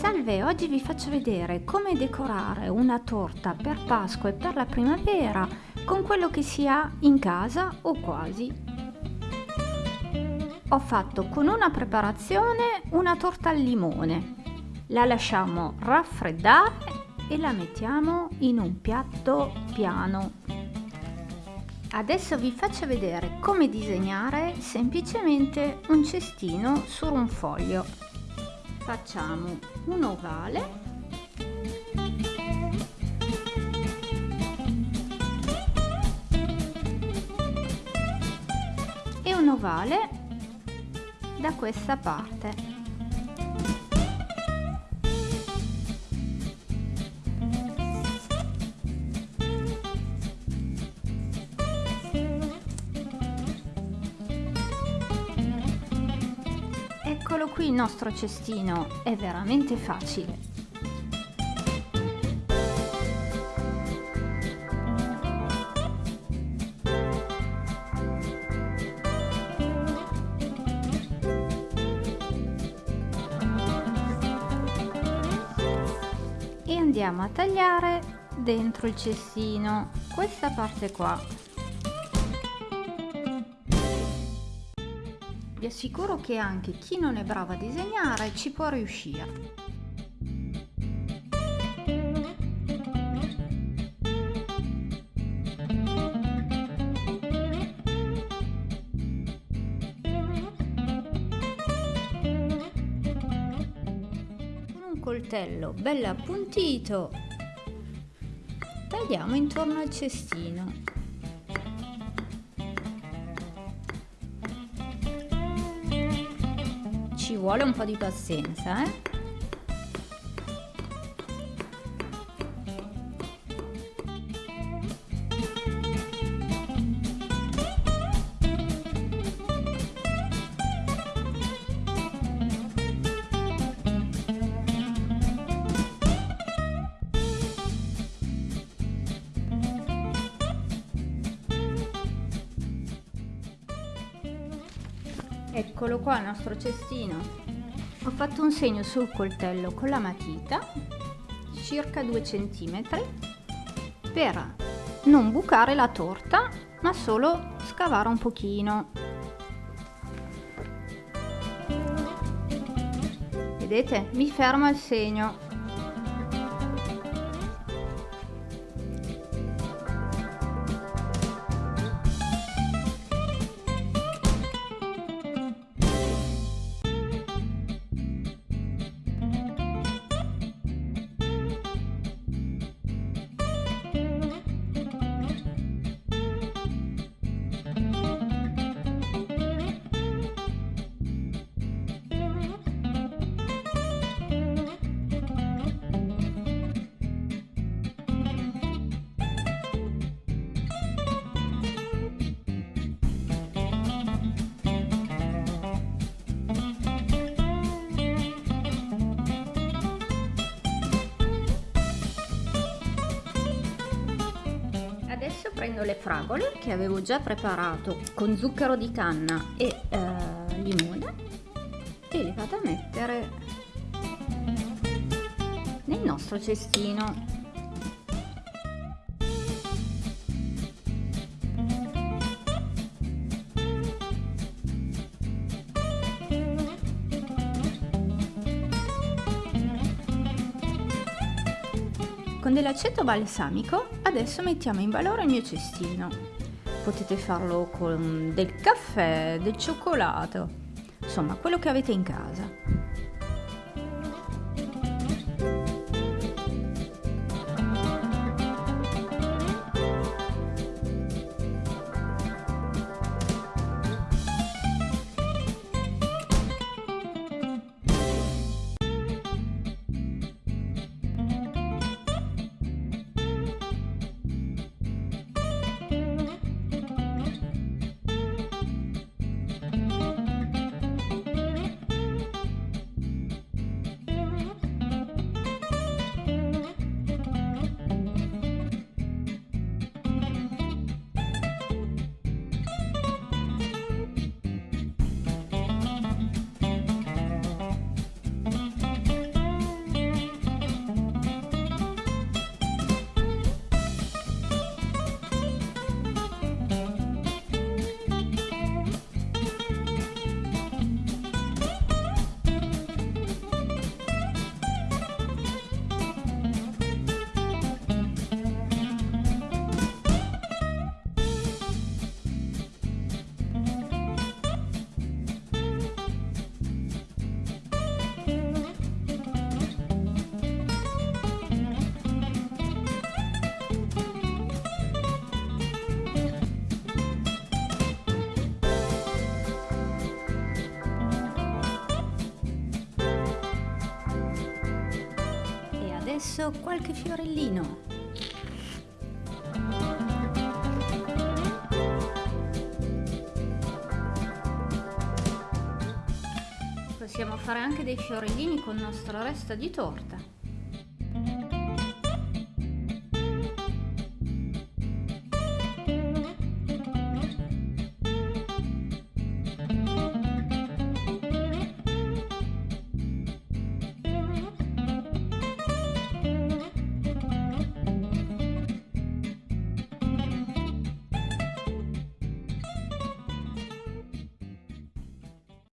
Salve, oggi vi faccio vedere come decorare una torta per Pasqua e per la primavera con quello che si ha in casa o quasi. Ho fatto con una preparazione una torta al limone. La lasciamo raffreddare e la mettiamo in un piatto piano. Adesso vi faccio vedere come disegnare semplicemente un cestino su un foglio. Facciamo un ovale e un ovale da questa parte. Eccolo qui il nostro cestino, è veramente facile. E andiamo a tagliare dentro il cestino. Questa parte qua Vi assicuro che anche chi non è bravo a disegnare ci può riuscire. Coltello bello appuntito tagliamo intorno al cestino ci vuole un po' di pazienza, eh? Eccolo qua il nostro cestino. Ho fatto un segno sul coltello con la matita, circa 2 cm, per non bucare la torta, ma solo scavare un pochino. Vedete? Mi fermo al segno. Adesso prendo le fragole che avevo già preparato con zucchero di canna e eh, limone e le vado a mettere nel nostro cestino Con dell'aceto balsamico adesso mettiamo in valore il mio cestino. Potete farlo con del caffè, del cioccolato, insomma quello che avete in casa. Messo qualche fiorellino. Possiamo fare anche dei fiorellini con il nostro resto di torta.